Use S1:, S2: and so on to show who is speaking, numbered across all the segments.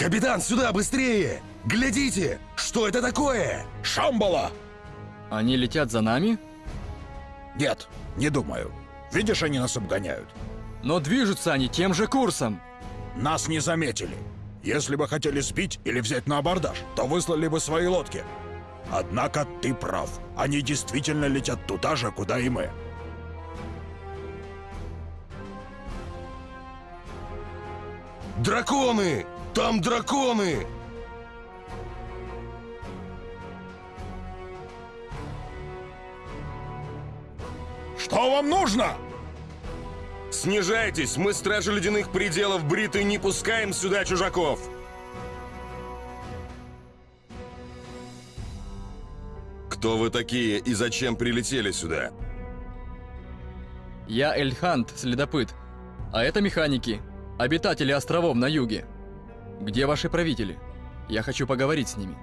S1: Капитан, сюда, быстрее! Глядите! Что это такое?
S2: Шамбала!
S3: Они летят за нами?
S2: Нет, не думаю. Видишь, они нас обгоняют.
S3: Но движутся они тем же курсом.
S2: Нас не заметили. Если бы хотели сбить или взять на абордаж, то выслали бы свои лодки. Однако ты прав. Они действительно летят туда же, куда и мы.
S1: Драконы! Там драконы!
S2: Что вам нужно?
S1: Снижайтесь, мы стражи ледяных пределов Бриты не пускаем сюда чужаков! Кто вы такие и зачем прилетели сюда?
S3: Я Эльхант, следопыт. А это механики, обитатели островов на юге. Где ваши правители? Я хочу поговорить с ними.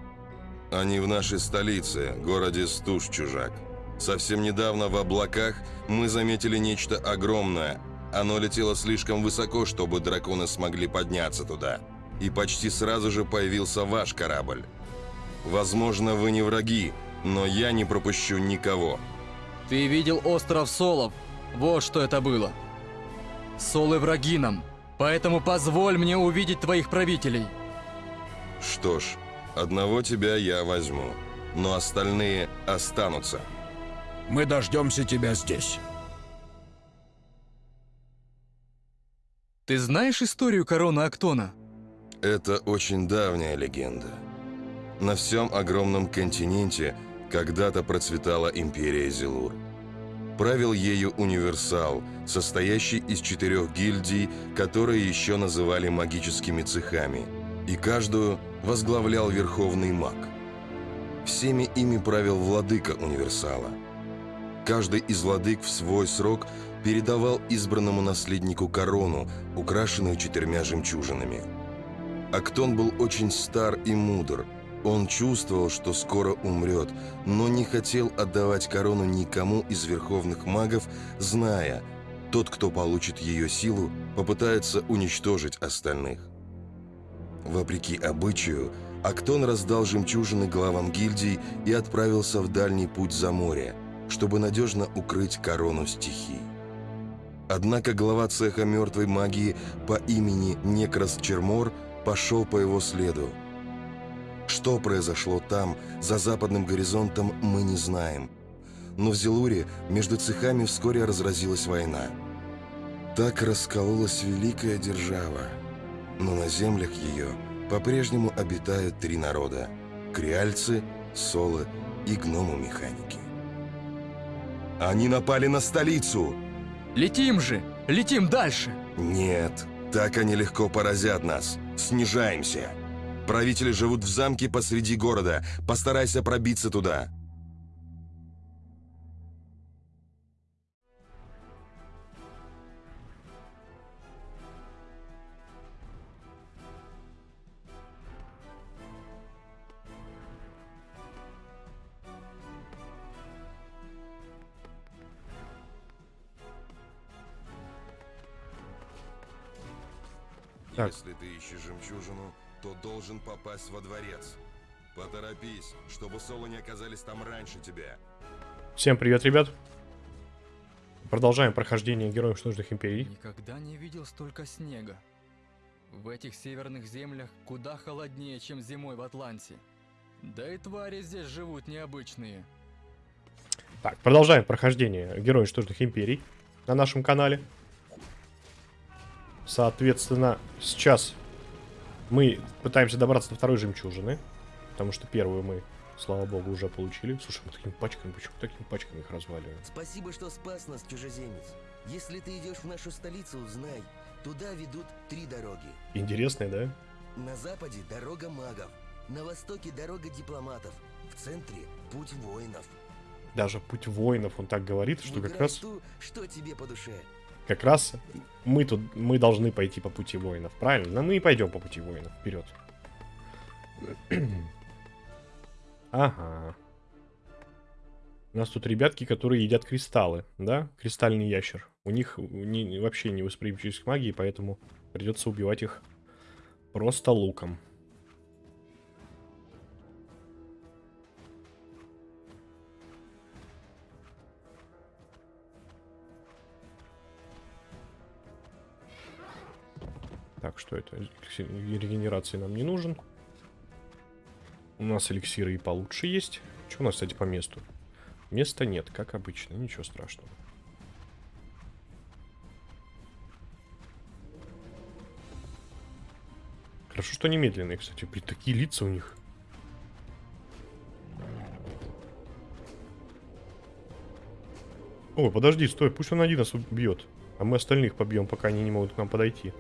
S1: Они в нашей столице, городе Стуж, чужак. Совсем недавно в облаках мы заметили нечто огромное. Оно летело слишком высоко, чтобы драконы смогли подняться туда. И почти сразу же появился ваш корабль. Возможно, вы не враги, но я не пропущу никого.
S3: Ты видел остров Солов? Вот что это было. Солы враги нам, поэтому позволь мне увидеть твоих правителей.
S1: Что ж, одного тебя я возьму, но остальные останутся.
S2: Мы дождемся тебя здесь.
S3: Ты знаешь историю короны Актона?
S1: Это очень давняя легенда. На всем огромном континенте когда-то процветала империя Зелур. Правил ею универсал, состоящий из четырех гильдий, которые еще называли магическими цехами, и каждую возглавлял верховный маг. Всеми ими правил владыка универсала. Каждый из владык в свой срок передавал избранному наследнику корону, украшенную четырьмя жемчужинами. Актон был очень стар и мудр – он чувствовал, что скоро умрет, но не хотел отдавать корону никому из верховных магов, зная, тот, кто получит ее силу, попытается уничтожить остальных. Вопреки обычаю, Актон раздал жемчужины главам гильдий и отправился в дальний путь за море, чтобы надежно укрыть корону стихий. Однако глава цеха мертвой магии по имени Некрас Чермор пошел по его следу, что произошло там, за западным горизонтом, мы не знаем. Но в Зелуре между цехами вскоре разразилась война. Так раскололась великая держава. Но на землях ее по-прежнему обитают три народа – креальцы, солы и гномы-механики. Они напали на столицу!
S3: Летим же! Летим дальше!
S1: Нет, так они легко поразят нас. Снижаемся! Правители живут в замке посреди города. Постарайся пробиться туда.
S4: Так.
S1: Если должен попасть во дворец. Поторопись, чтобы соло не оказались там раньше тебя.
S4: Всем привет, ребят. Продолжаем прохождение Героев Снужных Империй.
S3: Никогда не видел столько снега. В этих северных землях куда холоднее, чем зимой в Атланте. Да и твари здесь живут необычные.
S4: Так, продолжаем прохождение Героев Снужных Империй на нашем канале. Соответственно, сейчас мы пытаемся добраться до второй жемчужины. Потому что первую мы, слава богу, уже получили. Слушай, мы такими пачками, почему такими пачками их разваливаем?
S5: Спасибо, что спас нас, чужеземец. Если ты идешь в нашу столицу, узнай, туда ведут три дороги.
S4: Интересные, да?
S5: На западе дорога магов, на востоке дорога дипломатов, в центре путь воинов.
S4: Даже путь воинов, он так говорит, что как
S5: Выбирай
S4: раз,
S5: ту, что тебе по душе.
S4: Как раз мы тут, мы должны пойти по пути воинов, правильно? Но мы и пойдем по пути воинов, вперед. Ага. У нас тут ребятки, которые едят кристаллы, да? Кристальный ящер. У них не, вообще не восприимчивость к магии, поэтому придется убивать их просто луком. Что это? Регенерации нам не нужен. У нас эликсиры и получше есть. Что у нас, кстати, по месту? Места нет, как обычно, ничего страшного. Хорошо, что они медленные, кстати. Блин, такие лица у них. О, подожди, стой, пусть он один нас убьет. А мы остальных побьем, пока они не могут к нам подойти.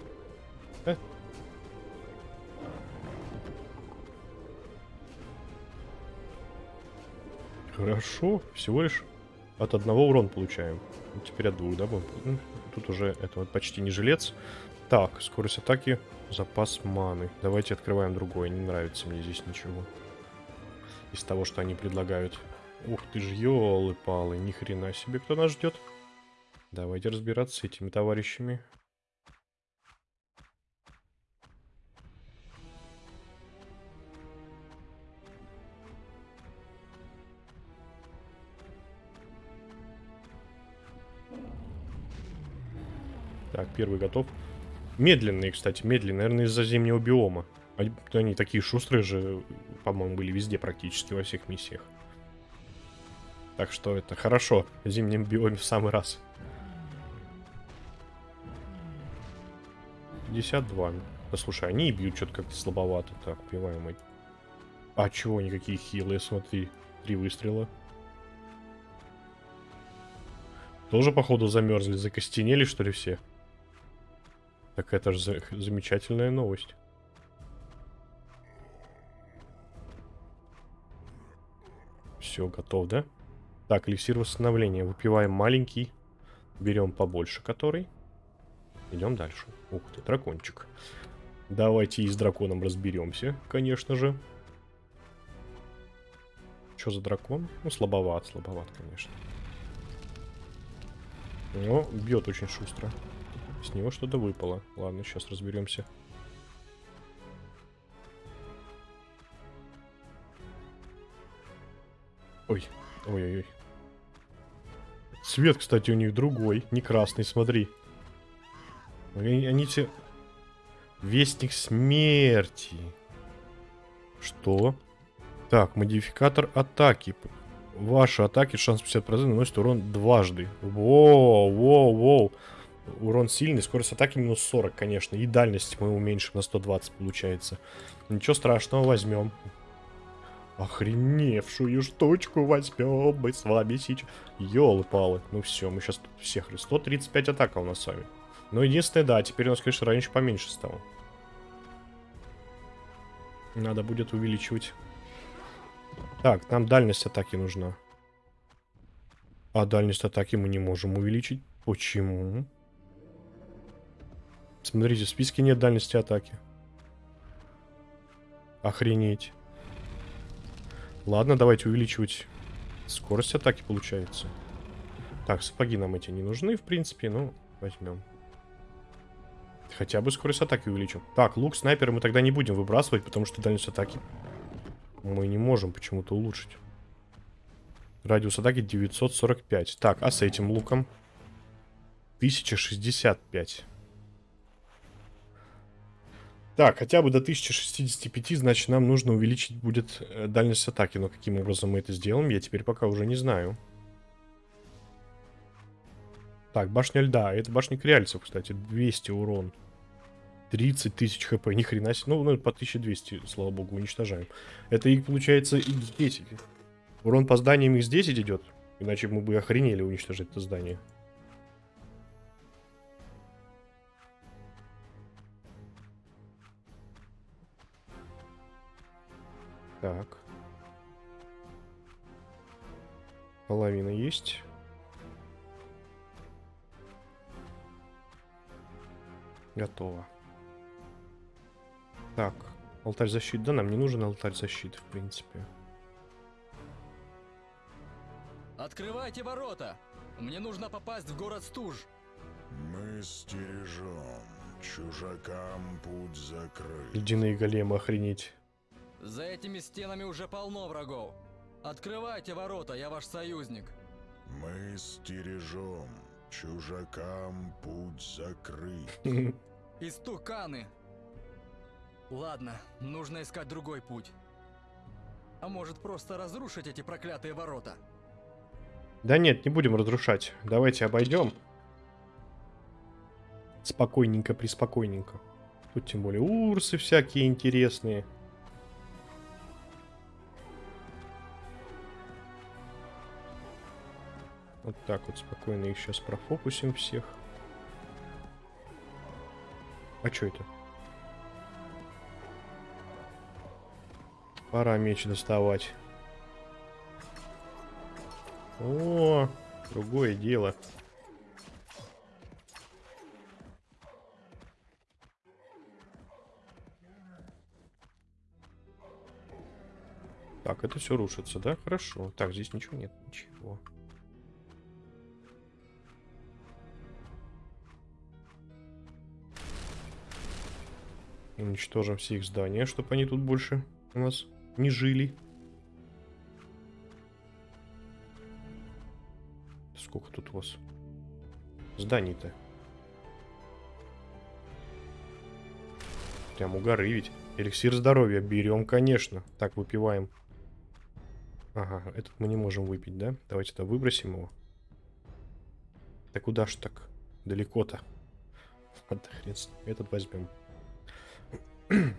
S4: Хорошо, всего лишь от одного урон получаем. Теперь от двух, да, будем? Тут уже это вот почти не жилец. Так, скорость атаки, запас маны. Давайте открываем другое, не нравится мне здесь ничего. Из того, что они предлагают. Ух ты ж, елы-палы, ни хрена себе, кто нас ждет. Давайте разбираться с этими товарищами. Так, первый готов. Медленные, кстати, медленные, наверное, из-за зимнего биома. Они, такие шустрые же, по-моему, были везде практически, во всех миссиях. Так что это хорошо. В зимнем биоме в самый раз. 52. Да слушай, они и бьют что-то как-то слабовато. Так, убиваем эти. А чего никакие хилые, смотри. Три выстрела. Тоже, походу, замерзли, закостенели, что ли, все? Так это же за замечательная новость. Все, готов, да? Так, эликсир восстановления. Выпиваем маленький. Берем побольше который. Идем дальше. Ух ты, дракончик. Давайте и с драконом разберемся, конечно же. Что за дракон? Ну, слабоват, слабоват, конечно. Но бьет очень шустро. С него что-то выпало. Ладно, сейчас разберемся. Ой, ой-ой-ой. Цвет, кстати, у них другой, не красный, смотри. Они, они все... Вестник смерти. Что? Так, модификатор атаки. Ваши атаки шанс 50% наносит урон дважды. Воу, воу, воу. Урон сильный, скорость атаки минус 40, конечно. И дальность мы уменьшим на 120, получается. Ничего страшного, возьмем. Охреневшую штучку возьмем мы с вами сейчас. Ёлы-палы. Ну все, мы сейчас всех... 135 атака у нас с вами. Но единственное, да, теперь у нас, конечно, раньше поменьше стало. Надо будет увеличивать. Так, нам дальность атаки нужна. А дальность атаки мы не можем увеличить. Почему? Смотрите, в списке нет дальности атаки. Охренеть. Ладно, давайте увеличивать скорость атаки, получается. Так, сапоги нам эти не нужны, в принципе, но возьмем. Хотя бы скорость атаки увеличим. Так, лук снайпера мы тогда не будем выбрасывать, потому что дальность атаки мы не можем почему-то улучшить. Радиус атаки 945. Так, а с этим луком? 1065. Так, хотя бы до 1065, значит, нам нужно увеличить будет э, дальность атаки. Но каким образом мы это сделаем, я теперь пока уже не знаю. Так, башня льда. Это башня кряльцев, кстати. 200 урон. 30 тысяч хп. Ни хрена себе. Ну, ну, по 1200, слава богу, уничтожаем. Это, и получается, x10. Урон по зданиям x10 идет. Иначе мы бы охренели уничтожить это здание. Половина есть. Готово. Так, алтарь защиты. Да, нам не нужен алтарь защиты, в принципе.
S3: Открывайте ворота! Мне нужно попасть в город Стуж.
S2: Мы стережем. Чужакам путь закрыт.
S4: Ледяные големы, охренеть.
S3: За этими стенами уже полно врагов. Открывайте ворота, я ваш союзник.
S2: Мы стережем. Чужакам путь закрыт.
S3: Истуканы, Ладно, нужно искать другой путь. А может просто разрушить эти проклятые ворота?
S4: Да нет, не будем разрушать. Давайте обойдем. Спокойненько, приспокойненько. Тут тем более урсы всякие интересные. Вот так вот спокойно их сейчас профокусим всех. А что это? Пора меч доставать. О, другое дело. Так, это все рушится, да? Хорошо. Так, здесь ничего нет. Ничего. Уничтожим все их здания, чтобы они тут больше у нас не жили. Сколько тут у вас зданий-то? Прям у горы ведь. Эликсир здоровья берем, конечно. Так, выпиваем. Ага, этот мы не можем выпить, да? Давайте тогда выбросим его. Да куда ж так? Далеко-то. Ладно. Этот возьмем. Мгм.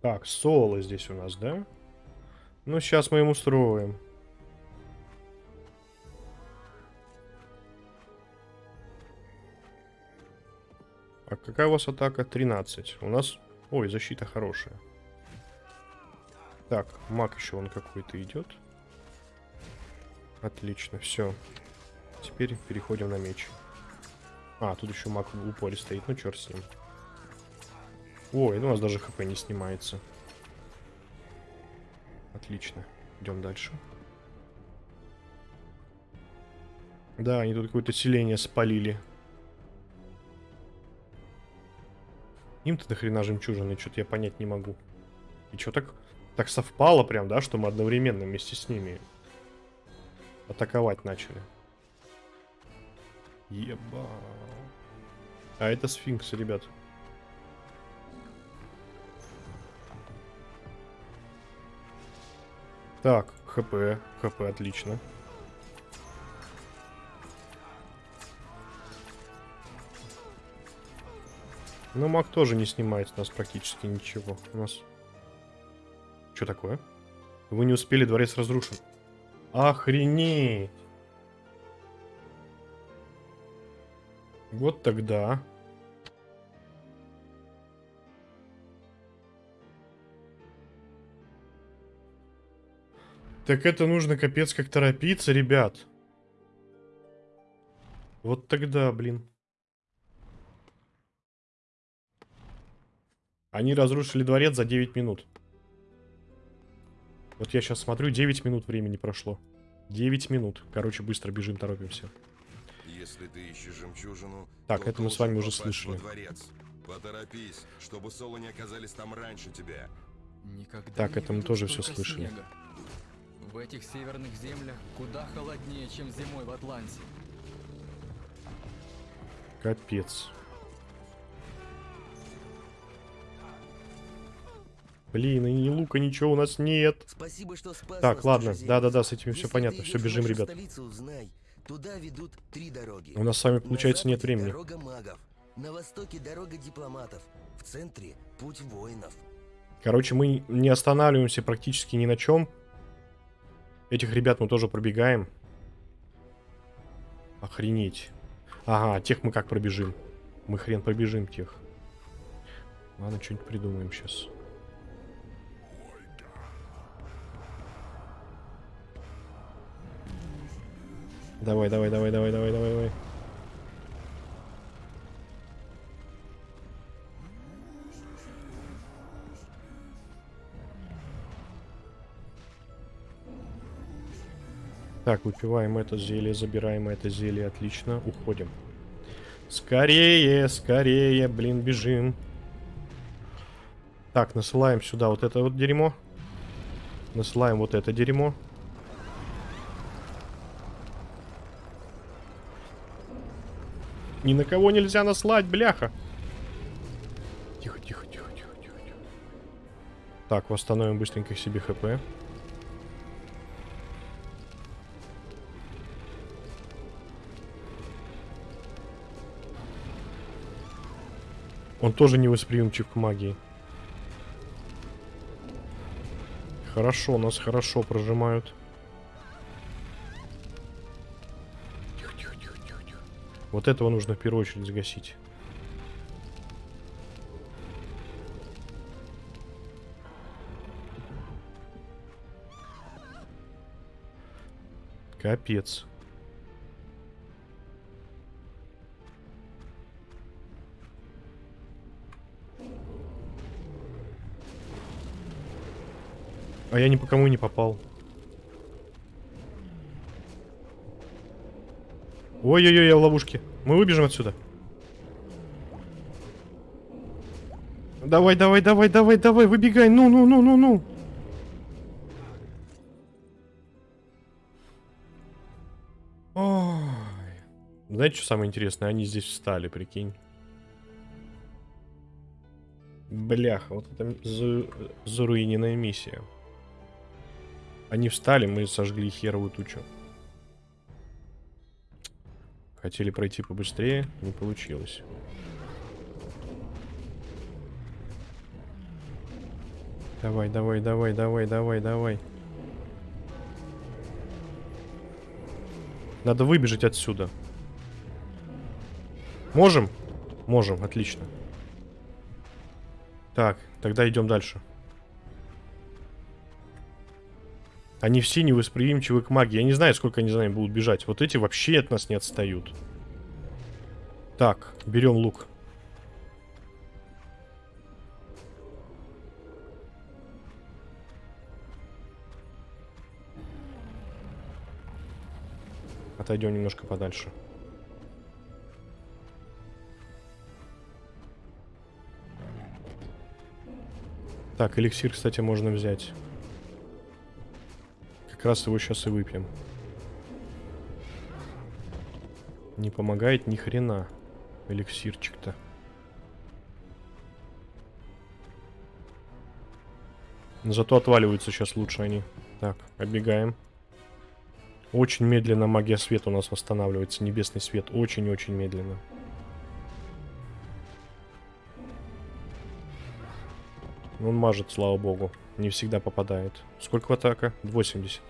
S4: Так, соло здесь у нас, да? Ну, сейчас мы им устроим. А какая у вас атака? 13. У нас... Ой, защита хорошая. Так, маг еще он какой-то идет. Отлично, все. Теперь переходим на меч. А, тут еще маг в упоре стоит. Ну, черт с ним. Ой, ну у нас даже хп не снимается. Отлично. Идем дальше. Да, они тут какое-то селение спалили. Им-то дохрена жемчужины, что-то я понять не могу. И что так, так совпало прям, да, что мы одновременно вместе с ними атаковать начали. Еба. А это сфинкс, ребят. Так, хп, хп, отлично. Но маг тоже не снимает с нас практически ничего. У нас... Что такое? Вы не успели, дворец разрушен. Охренеть! Вот тогда. Так это нужно капец как торопиться, ребят. Вот тогда, блин. Они разрушили дворец за 9 минут. Вот я сейчас смотрю, 9 минут времени прошло. 9 минут. Короче, быстро бежим, торопимся.
S1: Если ты ищешь жемчужину,
S4: Так,
S1: то
S4: это мы с вами уже слышали.
S1: во дворец. Поторопись, чтобы соло не оказались там раньше тебя.
S3: Никогда
S4: Так, это мы тоже
S3: столько
S4: слышали.
S3: снега. В этих северных землях куда холоднее, чем зимой в Атланте.
S4: Капец. Блин, и ни лука, ничего у нас нет.
S5: Спасибо, что спас
S4: Так, ладно, да-да-да, с этим все понятно. Все, бежим, ребят.
S5: столицу, знай, туда ведут три дороги.
S4: У нас с вами, получается, нет времени.
S5: Дорога магов, на востоке дорога дипломатов, в центре путь воинов.
S4: Короче, мы не останавливаемся практически ни на чем. Этих ребят мы тоже пробегаем. Охренеть. Ага, тех мы как пробежим? Мы хрен пробежим тех. Ладно, что-нибудь придумаем сейчас. Давай, давай, давай, давай, давай, давай, давай. Так, выпиваем это зелье, забираем это зелье, отлично, уходим. Скорее, скорее, блин, бежим. Так, насылаем сюда вот это вот дерьмо. Насылаем вот это дерьмо. Ни на кого нельзя наслать, бляха. Тихо, тихо, тихо, тихо, тихо, тихо. Так, восстановим быстренько себе хп. Он тоже невосприимчив к магии. Хорошо, нас хорошо прожимают. Вот этого нужно в первую очередь загасить. Капец. А я ни по кому не попал. Ой-ой-ой, я в ловушке. Мы выбежим отсюда. Давай, давай, давай, давай, давай, выбегай. Ну, ну, ну, ну, ну. Ой. Знаете, что самое интересное? Они здесь встали, прикинь. Бляха, вот это за... заруиненная миссия. Они встали, мы сожгли херовую тучу. Хотели пройти побыстрее, не получилось. Давай, давай, давай, давай, давай, давай. Надо выбежать отсюда. Можем? Можем, отлично. Так, тогда идем дальше. Они все невосприимчивы к магии. Я не знаю, сколько они за нами будут бежать. Вот эти вообще от нас не отстают. Так, берем лук. Отойдем немножко подальше. Так, эликсир, кстати, можно взять. Раз его сейчас и выпьем. Не помогает ни хрена. Эликсирчик-то. Зато отваливаются сейчас лучше они. Так, оббегаем. Очень медленно магия света у нас восстанавливается. Небесный свет. Очень-очень медленно. Он мажет, слава богу. Не всегда попадает. Сколько атака? 80.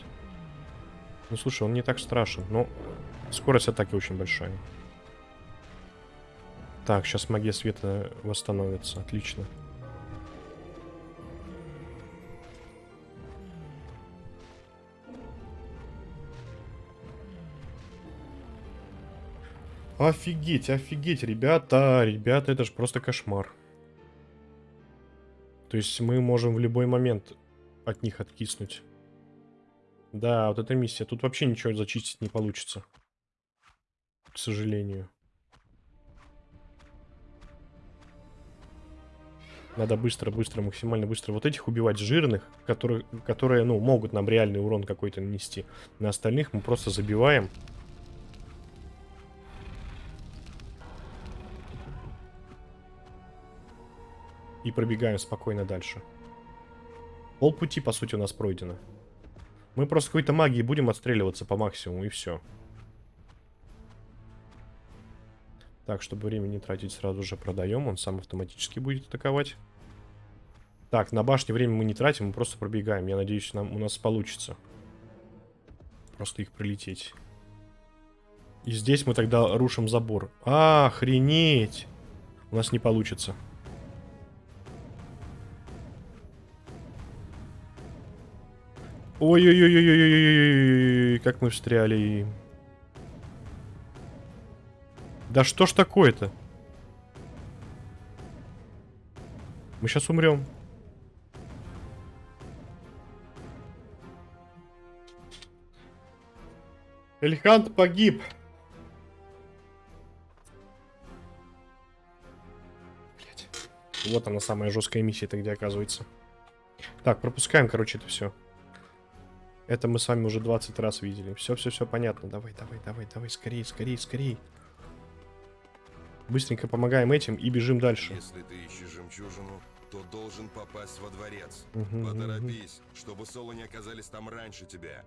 S4: Ну, слушай, он не так страшен. Но скорость атаки очень большая. Так, сейчас магия света восстановится. Отлично. Офигеть, офигеть, ребята, ребята, это же просто кошмар. То есть мы можем в любой момент от них откиснуть. Да, вот эта миссия. Тут вообще ничего зачистить не получится. К сожалению. Надо быстро, быстро, максимально быстро вот этих убивать жирных, которые, которые ну, могут нам реальный урон какой-то нанести. На остальных мы просто забиваем. И пробегаем спокойно дальше. Пол пути, по сути, у нас пройдено. Мы просто какой-то магией будем отстреливаться по максимуму, и все. Так, чтобы время не тратить, сразу же продаем. Он сам автоматически будет атаковать. Так, на башне время мы не тратим, мы просто пробегаем. Я надеюсь, нам, у нас получится. Просто их прилететь. И здесь мы тогда рушим забор. Охренеть! У нас не получится. Ой-ой-ой-ой-ой-ой-ой, как мы встряли. Да что ж такое-то? Мы сейчас умрем. Эльхант погиб. Блять. Вот она самая жесткая миссия-то где оказывается. Так, пропускаем, короче, это все. Это мы с вами уже 20 раз видели. Все, все, все понятно. Давай, давай, давай, давай, скорее, скорее, скорее. Быстренько помогаем этим и бежим дальше.
S1: Если ты ищешь жемчужину, то должен попасть во дворец.
S4: Мгм.
S1: Поторопись, чтобы соло не оказались там раньше тебя.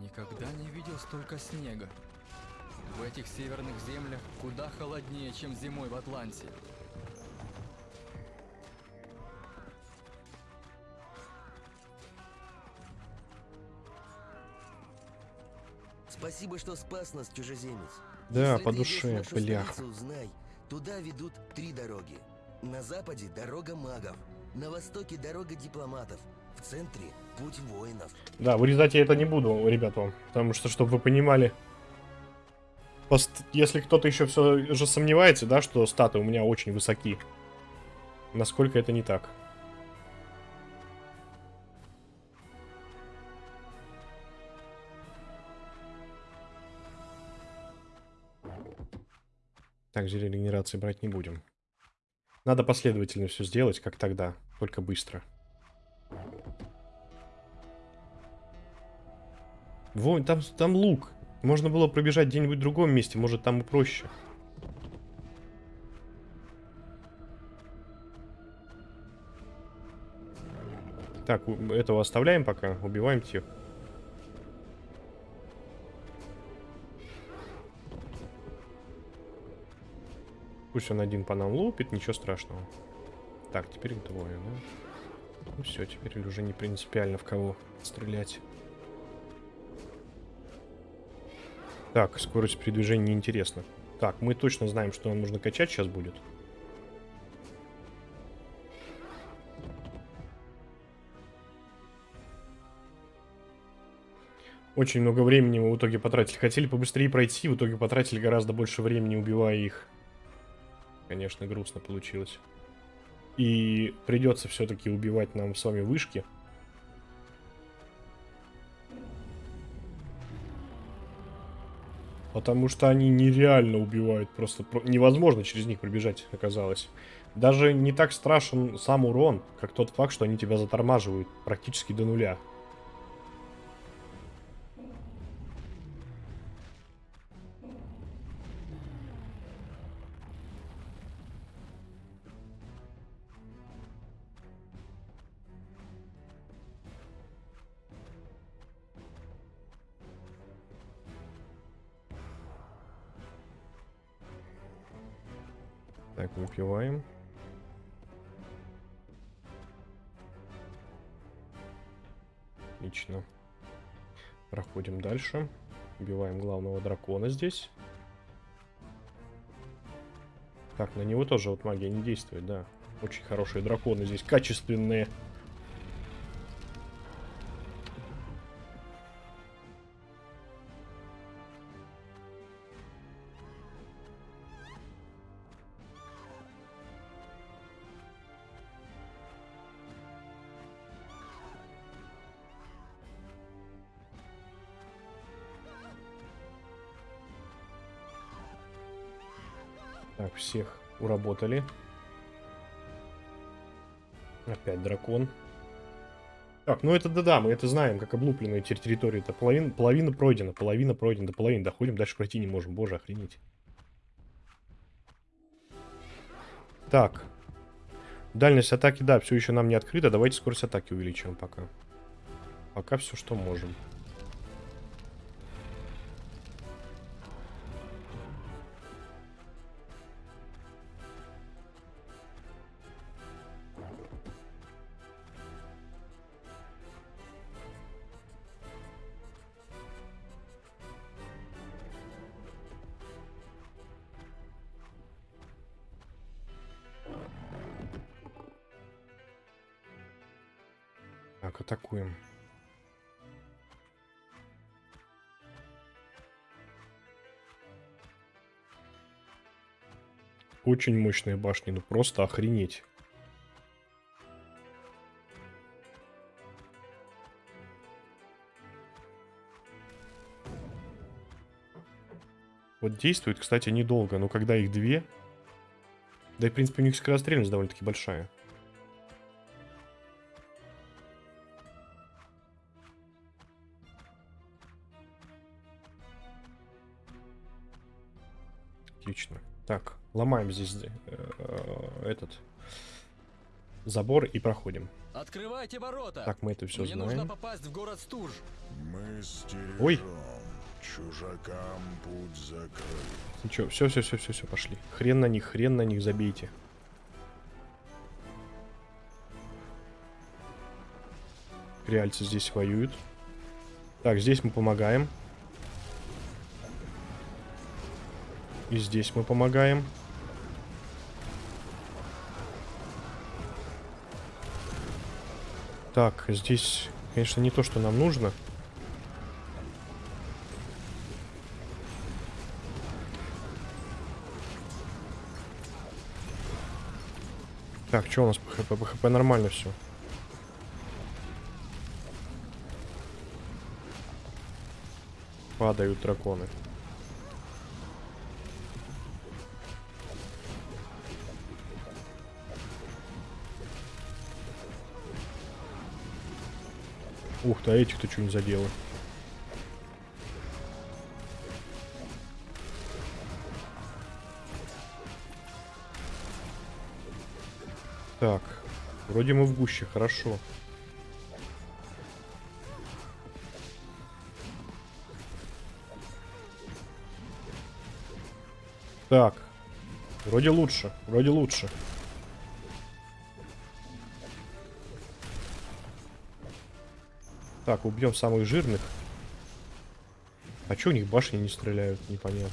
S3: Никогда не видел столько снега. В этих северных землях куда холоднее, чем зимой в Атланте.
S5: Спасибо, что спас нас, чужеземец.
S4: Да,
S5: Если
S4: по душе, бляха.
S5: столицу, знай, туда ведут три дороги. На западе дорога магов, на востоке дорога дипломатов, в центре путь воинов.
S4: Да, вырезать я это не буду, ребят, вам. Потому что, чтобы вы понимали... Если кто-то еще все же сомневается, да, что статы у меня очень высоки. Насколько это не так. Так, зелье регенерации брать не будем. Надо последовательно все сделать, как тогда, только быстро. Вон, там, там лук. Можно было пробежать где-нибудь в другом месте, может там и проще. Так, этого оставляем пока, убиваем тех. Пусть он один по нам лупит, ничего страшного. Так, теперь двое, да? Ну все, теперь уже не принципиально в кого стрелять. Так, скорость передвижения неинтересна. Так, мы точно знаем, что нам нужно качать сейчас будет. Очень много времени мы в итоге потратили. Хотели побыстрее пройти, в итоге потратили гораздо больше времени, убивая их. Конечно, грустно получилось. И придется все-таки убивать нам с вами вышки. Потому что они нереально убивают. Просто про- невозможно через них пробежать, оказалось. Даже не так страшен сам урон, как тот факт, что они тебя затормаживают практически до нуля. Отлично. Проходим дальше. Убиваем главного дракона здесь. Так, на него тоже вот магия не действует, да. Очень хорошие драконы здесь, качественные. Всех уработали. Опять дракон. Так, ну это да-да, мы это знаем, как облупленную территорию. Это половина, половина пройдена, половина пройдена, до половины доходим, дальше пройти не можем. Боже, охренеть. Так. Дальность атаки, да, все еще нам не открыта. Давайте скорость атаки увеличим пока. Пока все, что можем. Так, атакуем. Очень мощные башни, ну просто охренеть. Вот действует, кстати, недолго, но когда их две... Да и, в принципе, у них скорострельность довольно-таки большая. Ломаем здесь э, этот забор и проходим.
S3: Открывайте ворота!
S4: Так, мы это все
S3: Мне нужно
S4: знаем.
S3: попасть в город Стуж.
S2: Мы стережем.
S4: Ой.
S2: Чужакам путь закрыт.
S4: Ничего, все, все, все, все, все, пошли. Хрен на них, хрен на них, забейте. Реальцы здесь воюют. Так, здесь мы помогаем. И здесь мы помогаем. Так, здесь, конечно, не то, что нам нужно. Так, что у нас по хп? По хп нормально все. Падают драконы. Ух ты, а этих-то что не задело? Так, вроде мы в гуще, хорошо. Так, вроде лучше, вроде лучше. Так, убьем самых жирных. А чё у них башни не стреляют, непонятно.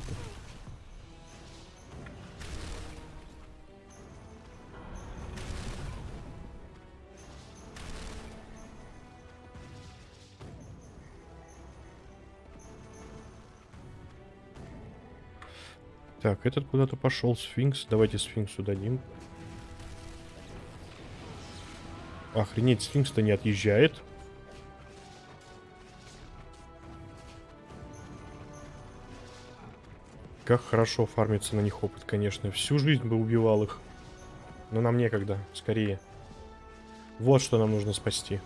S4: Так, этот куда-то пошел, сфинкс. Давайте сфинксу дадим. Охренеть, сфинкс-то не отъезжает. Как хорошо фармится на них опыт, конечно. Всю жизнь бы убивал их. Но нам некогда, скорее. Вот что нам нужно спасти.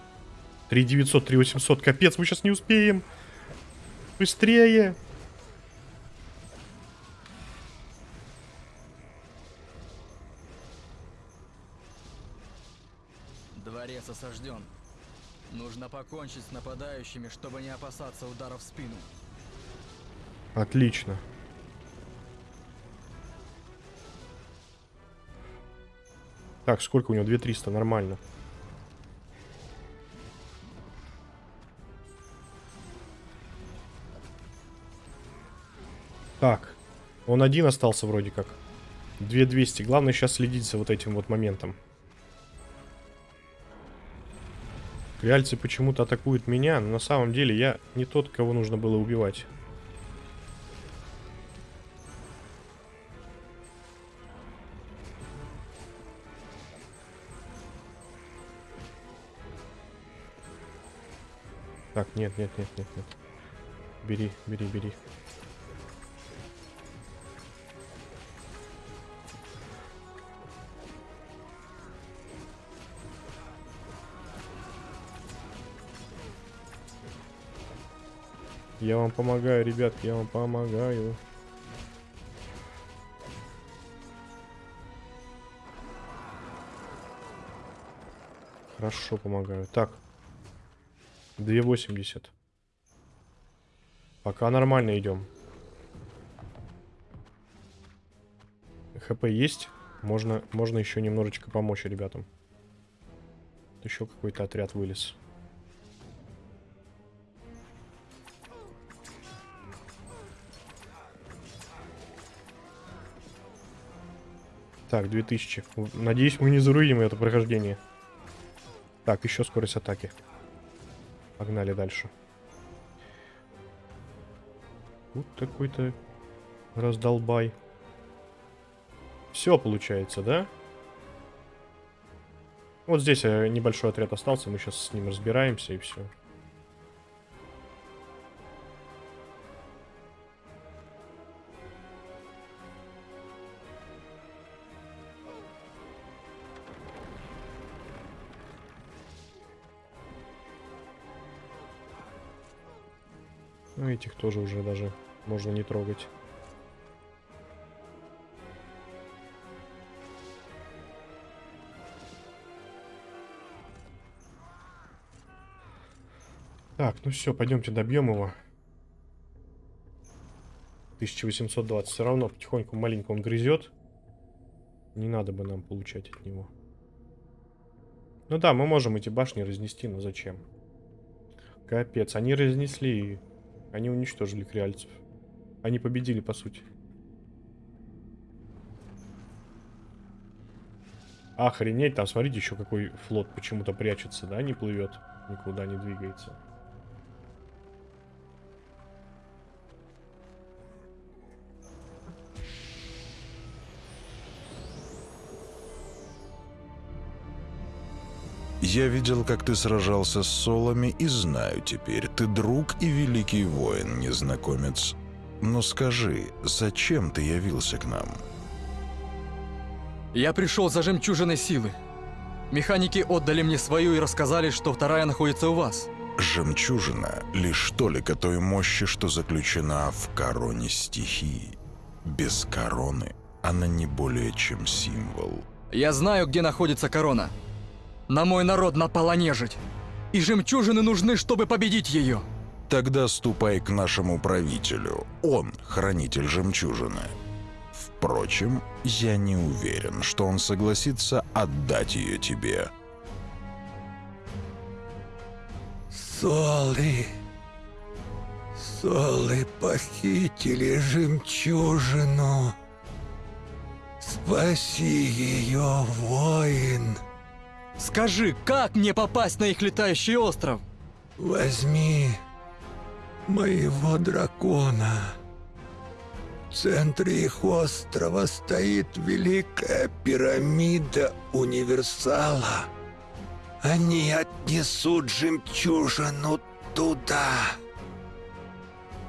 S4: 3900, 3800. Капец, мы сейчас не успеем. Быстрее.
S3: Дворец осажден. Нужно покончить с нападающими, чтобы не опасаться ударов в спину.
S4: Отлично. Так, сколько у него? 2300, нормально. Так, он один остался вроде как. 2200. Главное сейчас следить за вот этим вот моментом. Реальцы почему-то атакуют меня, но на самом деле я не тот, кого нужно было убивать. Так, нет, нет, нет, нет, нет. Бери, бери, бери. Я вам помогаю, ребятки, я вам помогаю. Хорошо помогаю. Так. 2,80. Пока нормально идем. ХП есть. Можно, можно еще немножечко помочь ребятам. Еще какой-то отряд вылез. Так, 2000. Надеюсь, мы не заруиним это прохождение. Так, еще скорость атаки. Погнали дальше. Вот такой-то раздолбай. Все получается, да? Вот здесь э, небольшой отряд остался, мы сейчас с ним разбираемся и все. Ну, этих тоже уже даже можно не трогать. Так, ну все, пойдемте добьем его. 1820. Все равно потихоньку маленько он грызет. Не надо бы нам получать от него. Ну да, мы можем эти башни разнести, но зачем? Капец, они разнесли они уничтожили креальцев. Они победили, по сути. Охренеть, там, смотрите, еще какой флот почему-то прячется, да, не плывет, никуда не двигается.
S2: Я видел, как ты сражался с солами и знаю теперь, ты друг и великий воин, незнакомец. Но скажи, зачем ты явился к нам?
S3: Я пришел за жемчужиной силы. Механики отдали мне свою и рассказали, что вторая находится у вас.
S2: Жемчужина — лишь толика той мощи, что заключена в короне стихии. Без короны она не более чем символ.
S3: Я знаю, где находится корона. На мой народ напала нежить. И жемчужины нужны, чтобы победить ее.
S2: Тогда ступай к нашему правителю. Он хранитель жемчужины. Впрочем, я не уверен, что он согласится отдать ее тебе.
S6: Солы. Солы похитили жемчужину. Спаси ее, воин.
S3: Скажи, как мне попасть на их летающий остров?
S6: Возьми моего дракона. В центре их острова стоит великая пирамида универсала. Они отнесут жемчужину туда.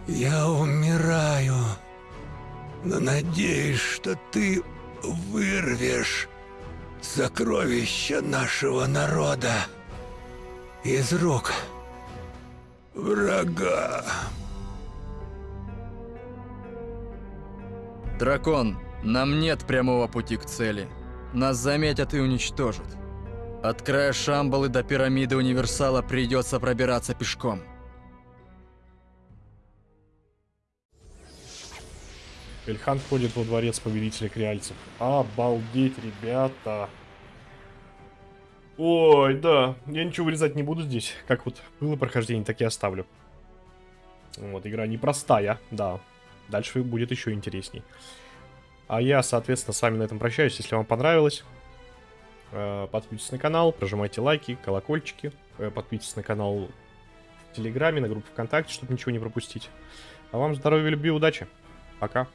S6: Я умираю, но надеюсь, что ты вырвешь сокровища нашего народа из рук врага.
S3: Дракон, нам нет прямого пути к цели. Нас заметят и уничтожат. От края Шамбалы до пирамиды Универсала придется пробираться пешком.
S4: Эльхан входит во дворец повелителя креальцев. Обалдеть, ребята. Ой, да. Я ничего вырезать не буду здесь. Как вот было прохождение, так и оставлю. Вот, игра непростая, да. Дальше будет еще интересней. А я, соответственно, с вами на этом прощаюсь. Если вам понравилось, э, подписывайтесь на канал, прожимайте лайки, колокольчики. э, Подписывайтесь на канал в Телеграме, на группу ВКонтакте, чтобы ничего не пропустить. А вам здоровья, любви, удачи. Пока.